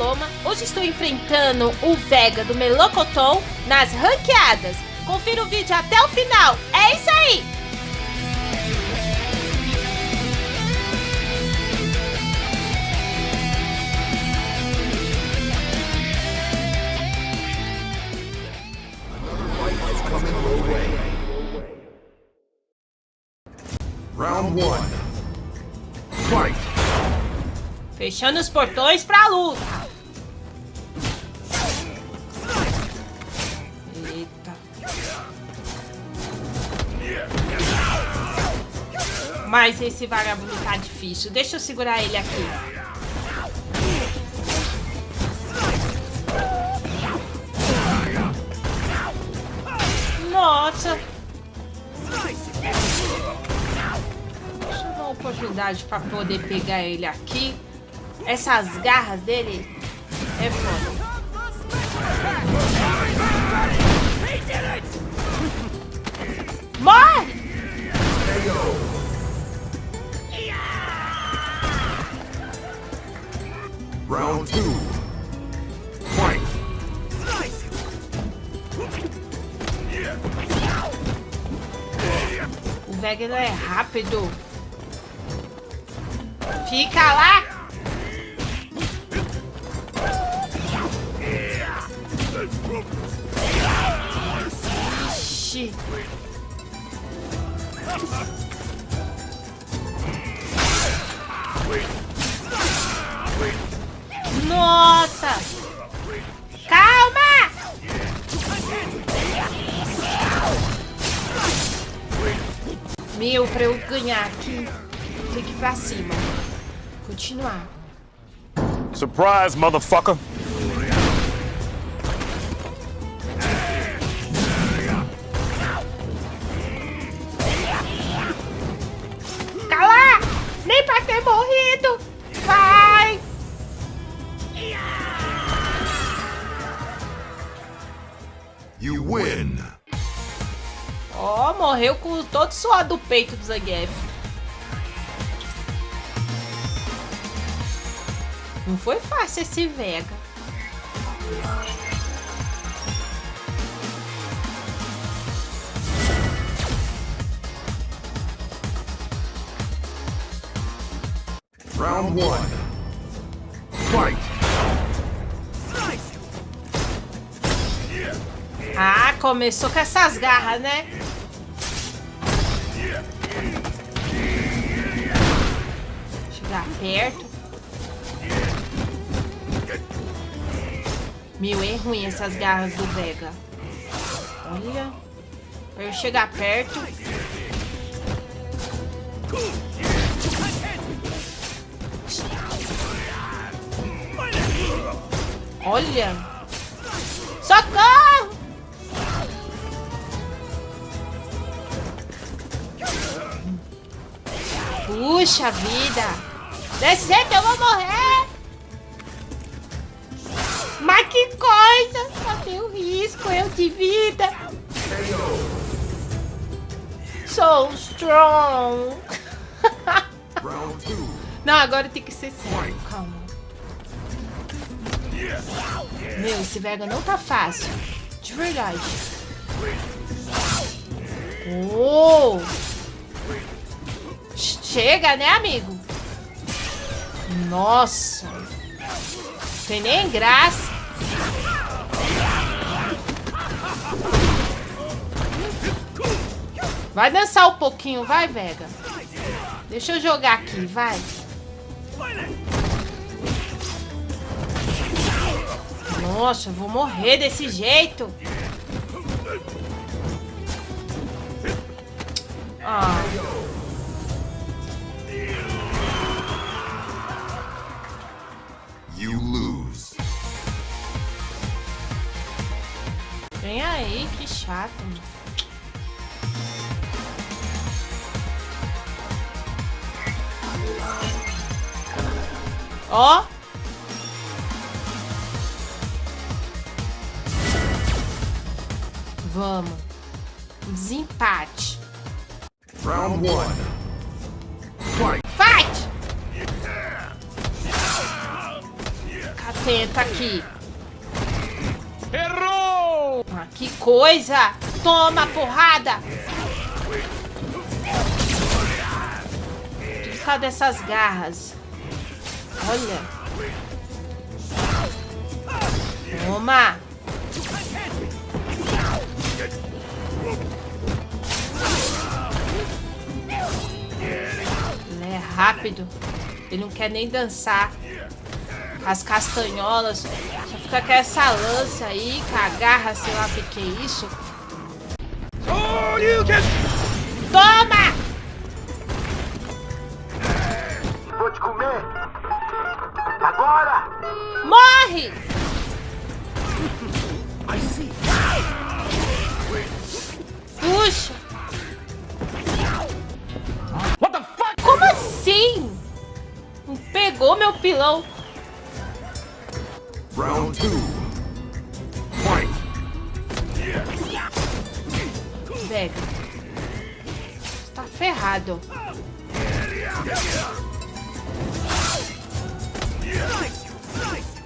Paloma. Hoje estou enfrentando o Vega do Melocotão nas ranqueadas. Confira o vídeo até o final. É isso aí! Round one. Fight! Fechando os portões pra luta. Mas esse vagabundo tá difícil. Deixa eu segurar ele aqui. Nossa. Deixa eu dar uma oportunidade pra poder pegar ele aqui. Essas garras dele é foda. Não é rápido. Fica lá! Ixi. Nossa! Meu, pra eu ganhar aqui, tem que ir pra cima. Continuar. Surprise, motherfucker. Cala! Nem pra ter morrido! Vai! You win! Ó, morreu com todo suor do peito do Zangief. Não foi fácil esse Vega. Round one. Fight! Ah, começou com essas garras, né? Chegar perto. Meu, é ruim essas garras do Vega. Olha. Pra eu chegar perto. Olha. Socorro! Puxa vida! Desse jeito eu vou morrer! Mas que coisa! Só tenho risco eu de vida! So strong! Não, agora tem que ser sério, calma. Meu, esse Vega não tá fácil. De verdade. Oh! Chega, né, amigo? Nossa! Tem nem graça. Vai dançar um pouquinho, vai, Vega. Deixa eu jogar aqui, vai. Nossa, vou morrer desse jeito. Ah. Mano. Ó. Vamos. Desempate. Round one. Fight! Fight! Tenta aqui. Errou! Que coisa! Toma porrada! Por causa dessas garras. Olha. Toma! Ele é rápido. Ele não quer nem dançar. As castanholas. Só fica com essa lança aí, com a garra, sei lá o que, que é isso. Toma! Pega. Tá ferrado.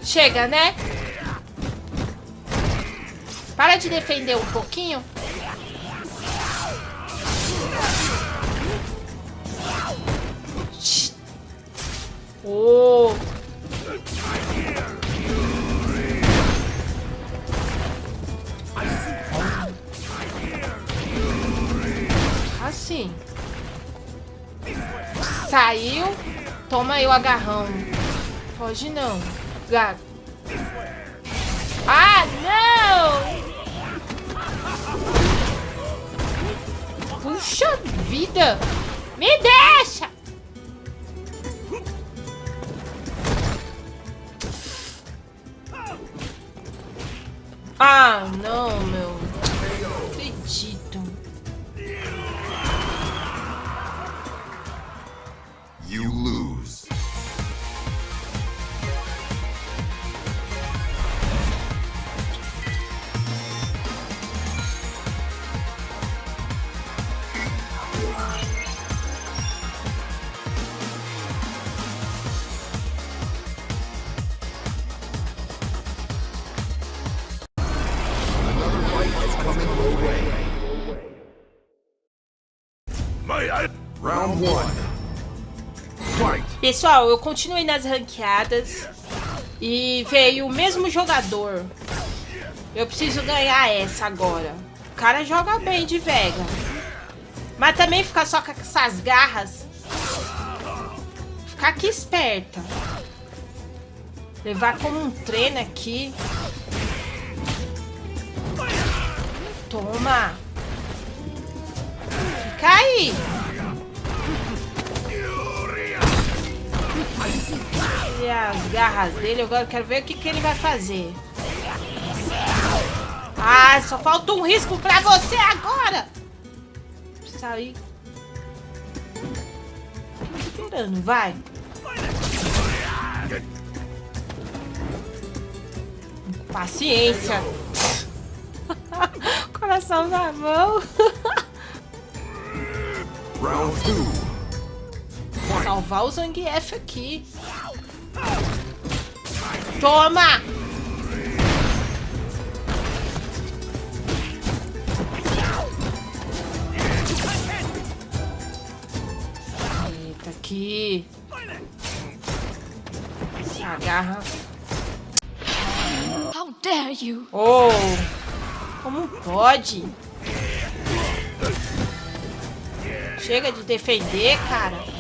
Chega, né? Para de defender um pouquinho. Oh. Saiu. Toma aí o agarrão. Foge não. Gato. Ah, não! Puxa vida! Me deixa! Ah, não, Pessoal, eu continuei nas ranqueadas e veio o mesmo jogador. Eu preciso ganhar essa agora. O cara joga bem de Vega. Mas também ficar só com essas garras. Ficar aqui esperta. Levar como um treino aqui. Toma. Fica aí. As garras dele, agora eu quero ver o que, que ele vai fazer. Ah, só falta um risco pra você agora! Sair. Esperando, vai. Paciência. Coração na mão. Round two. Salvar o Zangief aqui. Toma! Eita, aqui. Essa garra. How dare you? Oh! Como pode? Chega de defender, cara.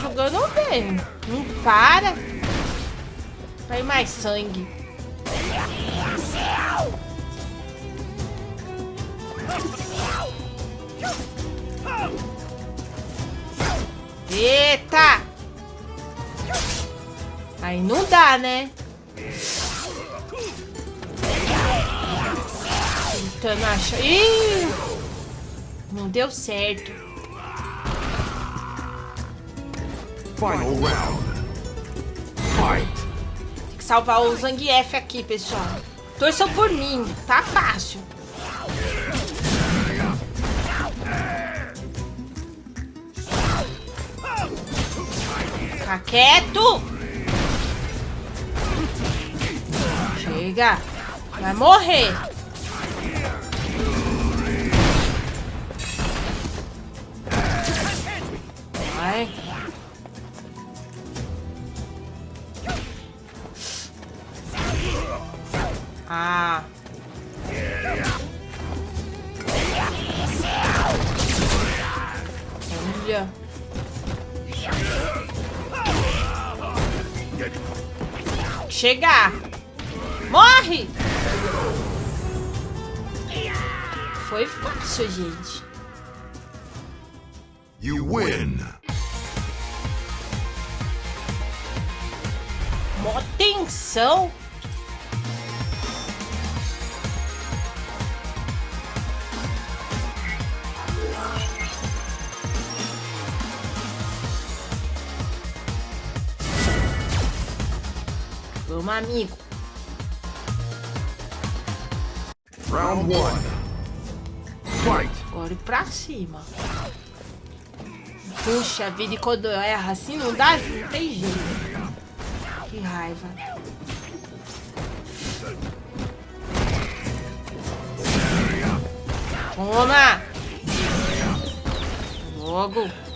Jogando bem. Não para. Vai mais sangue. Eita! Aí não dá, né? Tentando achar... Ih! Não deu certo. Final round. Fight. Tem que salvar o Zangief aqui, pessoal. Torçam por mim. Tá fácil. Fica quieto! Chega! Vai morrer! Vai! Chegar! Morre! Foi fácil, gente. You win. Mó tensão. Amigo. Round one. Fight. Agora pra cima. Puxa vida, e quando eu erro assim não dá, não tem jeito. Que raiva. Toma! Logo.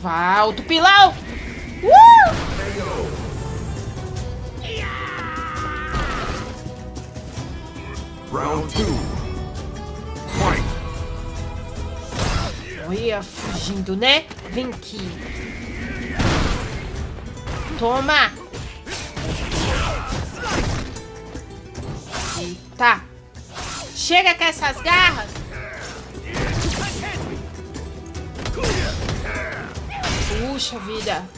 Vai, alto pilão! Uh! Round two. Fight. Olha, fugindo, né? Vem aqui. Toma! Eita! Chega com essas garras! Puxa vida!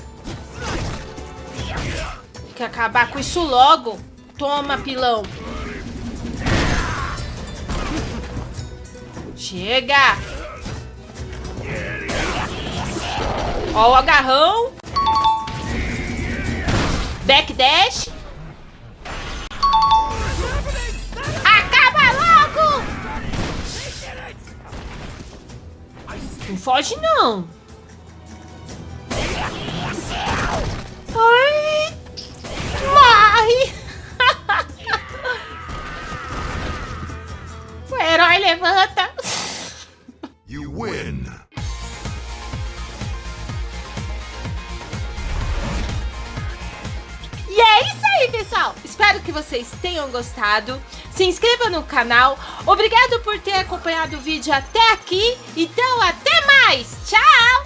Tem que acabar com isso logo! Toma, pilão! Chega! Ó o agarrão. Backdash. Acaba logo! Não foge, não. Ai! Morre! o herói levanta. You win. E é isso aí, pessoal. Espero que vocês tenham gostado. Se inscreva no canal. Obrigado por ter acompanhado o vídeo até aqui. Então, até mais. Tchau!